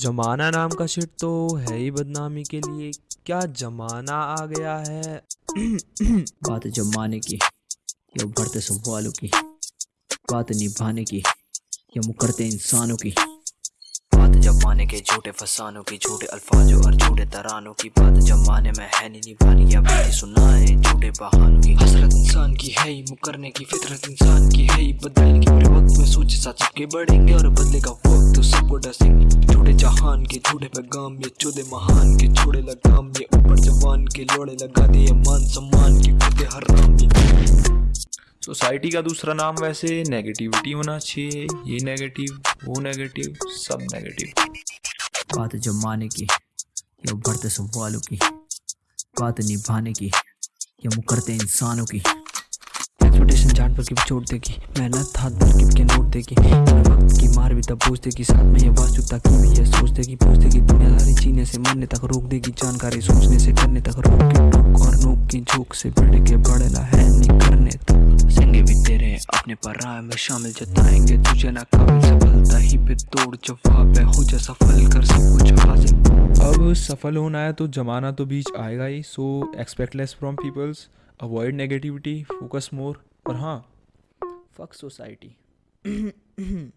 जमाना नाम का शिट तो है ही बदनामी के लिए। क्या जमाना आ गया है? बात जमाने की, या बढ़ते सवालों की, बात निभाने की, या मुकरते इंसानों की। जमाने के झूठे फसानों की, झूठे अल्फाजों और झूठे तरानों की बात जमाने में है नहीं, निभानी या बातें सुनाए, झूठे बहानों की। हसरत इंसान की है ही, मुकरने की फितरत इंसान की है ही, बदलने की पूरे वक्त में सोचे साथ सबके बढ़ेंगे और बदलेगा वक्त तो सबको डसेंगे। झूठे जहान के, झूठे पैगाम ये चौदह महान के, छोड़े लगाम ये ऊपर जवान के, लोड़े लगा दिए मान सम्मान की खुदे हराम ये। सोसाइटी का दूसरा नाम वैसे नेगेटिविटी होना चाहिए, ये नेगेटिव वो नेगेटिव सब नेगेटिव बात जमाने की, या बढ़ते सवालों की, बात निभाने की, या मुकरते इंसानों की। एक्सपेक्टेशन जान पर की छोड़ देगी, मेहनत हाथ भर की नोट देगी। की मार भी तब पूछ देगी, साथ में ये वास्तुता की भी ये सोच देगी, पूछ देगी दुनियादारी जीने से, मरने तक रोक देगी, जानकारी सोचने से, करने तक रोक के और नोक की झोंक से, बढ़ के बढ़ना है, नहीं करने तक। संगे भी तेरे अपने पर राय में शामिल जताएँगे तुझे ना काबिल सफलता ही पे तोड़ जवाब है, हो जा सफल कर सब कुछ हासिल। अब सफल होना है तो जमाना तो बीच आएगा ही so expect less from peoples avoid negativity focus more और हाँ फक सोसाइटी